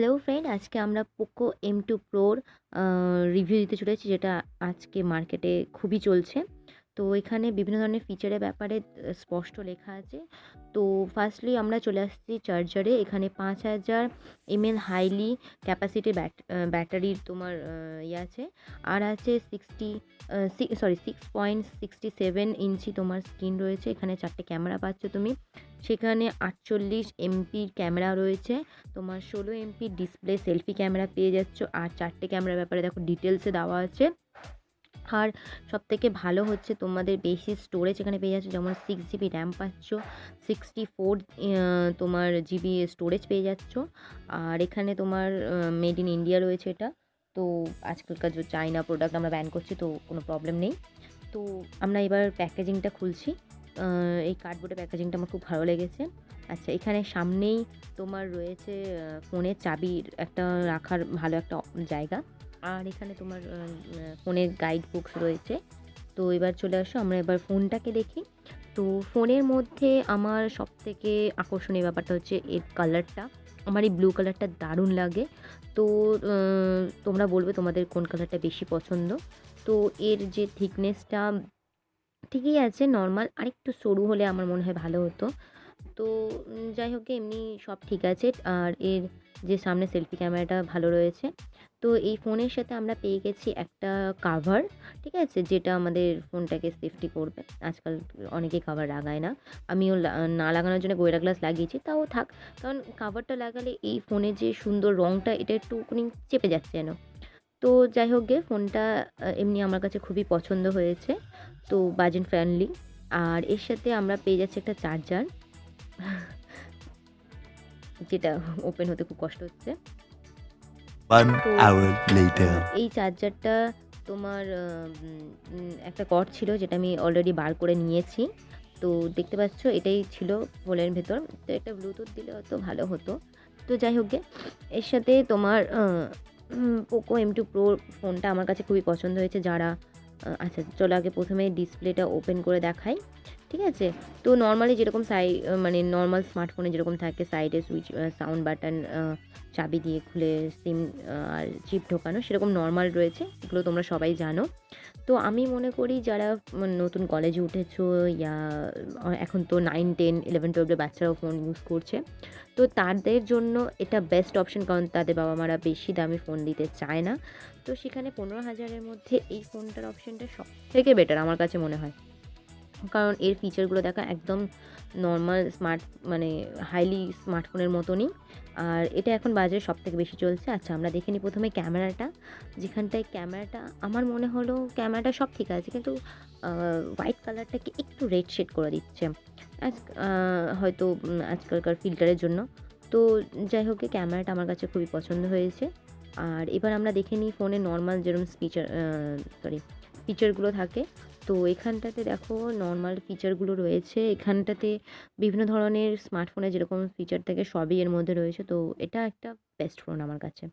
Hello friend আজকে আমরা Poco M two প্রোর রিভিউ দিতে চলেছি, যেটা আজকে মার্কেটে খুবই চলছে। তো এখানে বিভিন্ন ধরনের ফিচারের ব্যাপারে স্পষ্ট লেখা আছে। তো ফার্স্টলি আমরা চলে আসছি চার্জারে এখানে পাঁচ হাজার এমএল হাইলি ক্যাপাসিটি ব্যাটারির তোমার ইয়ে আছে। আর আছে sixty sorry six point sixty seven inch তোমার স্ক্রিন রয়েছে। এখানে চারটে ক্যামেরা পাচ্ছ তুমি। সেখানে আটচল্লিশ এমপির ক্যামেরা রয়েছে। তোমার ষোলো এমপির ডিসপ্লে সেলফি ক্যামেরা পেয়ে যাচ্ছ। আর চারটে ক্যামেরার ব্যাপারে দেখো ডিটেলসে দেওয়া আছে। আর সবথেকে ভালো হচ্ছে তোমাদের বেশি স্টোরেজ এখানে পেয়ে যাচ্ছ, যেমন সিক্স জিবি র্যাম পাচ্ছ সিক্সটি ফোর তোমার জিবি স্টোরেজ পেয়ে যাচ্ছ। আর এখানে তোমার মেড ইন ইন্ডিয়া রয়েছে এটা। তো আজকালকার যে চাইনা প্রোডাক্ট আমরা ব্যান করছি, তো কোনো প্রবলেম নেই। তো আমরা এবার প্যাকেজিংটা খুলছি। এই কার্ডবোর্ডের প্যাকেজিংটা আমার খুব ভালো লেগেছে। আচ্ছা এখানে সামনেই তোমার রয়েছে ফোনের চাবির একটা রাখার ভালো একটা জায়গা। আর এখানে তোমার ফোনের গাইড বুকস রয়েছে। তো এবার চলে আসো, আমরা এবার ফোনটাকে দেখি। তো ফোনের মধ্যে আমার সব থেকে আকর্ষণীয় ব্যাপারটা হচ্ছে এর কালারটা আমার এই ব্লু কালারটা দারুণ লাগে। তো তোমরা বলবে তোমাদের কোন কালারটা বেশি পছন্দ। তো এর যে থিকনেসটা ঠিকই আছে নর্মাল আরেকটু সরু হলে আমার মনে হয় ভালো হতো। তো যাই হোক, এমনি সব ঠিক আছে। আর এর যে সামনে সেলফি ক্যামেরাটা ভালো রয়েছে। তো এই ফোনের সাথে আমরা পেয়ে গেছি একটা কাভার ঠিক আছে? যেটা আমাদের ফোনটাকে সেফটি করবে। আজকাল অনেকেই কাভার লাগায় না। আমিও না লাগানোর জন্য গোয়েরা গ্লাস লাগিয়েছি, তাও থাক। কারণ কাভারটা লাগালে এই ফোনের যে সুন্দর রঙটা এটা একটুখানি চেপে যাচ্ছে যেন। তো যাই হোক গে, ফোনটা এমনি আমার কাছে খুবই পছন্দ হয়েছে। তো বাজেট ফ্রেন্ডলি আর এর সাথে আমরা পেয়ে যাচ্ছি একটা চার্জার যেটা ওপেন হতে খুব কষ্ট হচ্ছে। One hour later. এই চার্জারটা তোমার একটা কর্ড ছিল যেটা আমি অলরেডি বার করে নিয়েছি। তো দেখতে পাচ্ছ এটাই ছিল ফোনের ভেতর। তো একটা ব্লুটুথ দিলে হয়তো ভালো হতো। তো যাই হোক গে, এর সাথে তোমার পোকো এম টু প্রো ফোনটা আমার কাছে খুবই পছন্দ হয়েছে। যারা আচ্ছা চলো আগে প্রথমে ডিসপ্লেটা ওপেন করে দেখাই। ঠিক আছে? তো নর্মালি যেরকম সাই মানে নর্মাল স্মার্টফোনে যেরকম থাকে সাইডে সুইচ সাউন্ড বাটন চাবি দিয়ে খুলে সিম আর চিপ ঢোকানো, সেরকম নর্মাল রয়েছে। এগুলো তোমরা সবাই জানো। তো আমি মনে করি যারা মানে নতুন কলেজে উঠেছো, ইয়া এখন তো নাইন টেন ইলেভেন টুয়েলভের বাচ্চারাও ফোন ইউজ করছে, তো তাদের জন্য এটা বেস্ট অপশন কারণ তাদের বাবা মারা বেশি দামি ফোন দিতে চায় না। তো সেখানে পনেরো হাজারের মধ্যে এই ফোনটার অপশনটা সব থেকে বেটার আমার কাছে মনে হয়। কারণ এর ফিচারগুলো দেখা একদম নর্মাল স্মার্ট মানে হাইলি স্মার্টফোনের মতনই। আর এটা এখন বাজারে সব থেকে বেশি চলছে। আচ্ছা আমরা দেখে নিই প্রথমে ক্যামেরাটা যেখানটায় ক্যামেরাটা আমার মনে হলো ক্যামেরাটা সব ঠিক আছে, কিন্তু হোয়াইট কালারটাকে একটু রেড শেড করে দিচ্ছে। আজ হয়তো আজকালকার ফিল্টারের জন্য। তো যাই হোক ক্যামেরাটা আমার কাছে খুবই পছন্দ হয়েছে। আর এবার আমরা দেখে নিই ফোনে নর্মাল যেরকম ফিচার সরি ফিচারগুলো থাকে। তো এখানটাতে দেখো নর্মাল ফিচারগুলো রয়েছে। এখানটাতে বিভিন্ন ধরনের স্মার্টফোনে যেরকম ফিচার থাকে সবই এর মধ্যে রয়েছে। তো এটা একটা বেস্ট ফোন আমার কাছে।